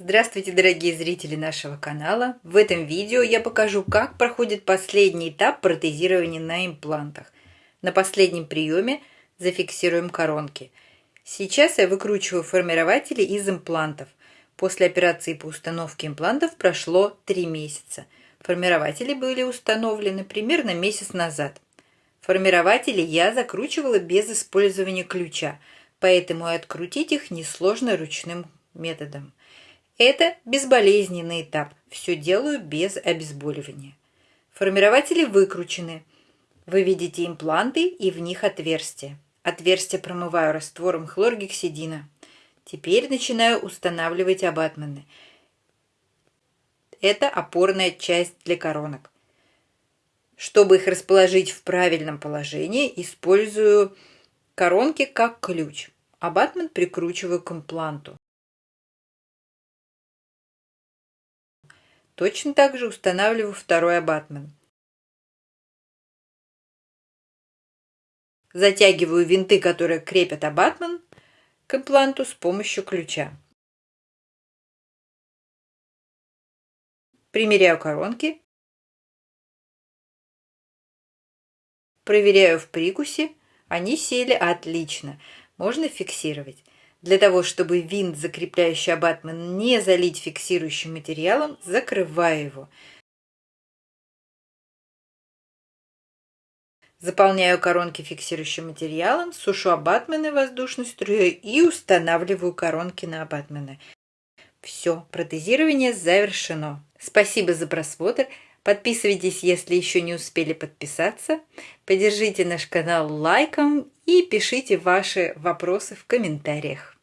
Здравствуйте, дорогие зрители нашего канала! В этом видео я покажу, как проходит последний этап протезирования на имплантах. На последнем приеме зафиксируем коронки. Сейчас я выкручиваю формирователи из имплантов. После операции по установке имплантов прошло 3 месяца. Формирователи были установлены примерно месяц назад. Формирователи я закручивала без использования ключа, поэтому открутить их несложно ручным методом. Это безболезненный этап. Все делаю без обезболивания. Формирователи выкручены. Вы видите импланты и в них отверстия. Отверстия промываю раствором хлоргексидина. Теперь начинаю устанавливать абатмены. Это опорная часть для коронок. Чтобы их расположить в правильном положении, использую коронки как ключ. Абатмент прикручиваю к импланту. Точно так же устанавливаю второй абатмент. Затягиваю винты, которые крепят абатмент к импланту с помощью ключа. Примеряю коронки. Проверяю в прикусе. Они сели отлично. Можно фиксировать. Для того, чтобы винт, закрепляющий абатмент, не залить фиксирующим материалом, закрываю его. Заполняю коронки фиксирующим материалом, сушу абатмены воздушной струей и устанавливаю коронки на абатмены. Все, протезирование завершено. Спасибо за просмотр. Подписывайтесь, если еще не успели подписаться. Поддержите наш канал лайком и пишите ваши вопросы в комментариях.